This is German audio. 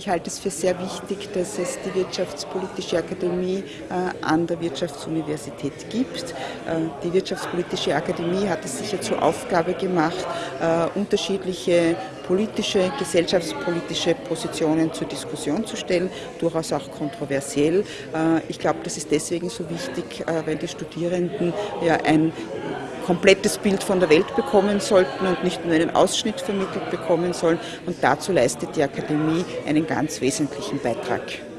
Ich halte es für sehr wichtig, dass es die Wirtschaftspolitische Akademie an der Wirtschaftsuniversität gibt. Die Wirtschaftspolitische Akademie hat es sicher zur Aufgabe gemacht, unterschiedliche politische, gesellschaftspolitische Positionen zur Diskussion zu stellen, durchaus auch kontroversiell. Ich glaube, das ist deswegen so wichtig, weil die Studierenden ja ein komplettes Bild von der Welt bekommen sollten und nicht nur einen Ausschnitt vermittelt bekommen sollen. Und dazu leistet die Akademie einen ganz wesentlichen Beitrag.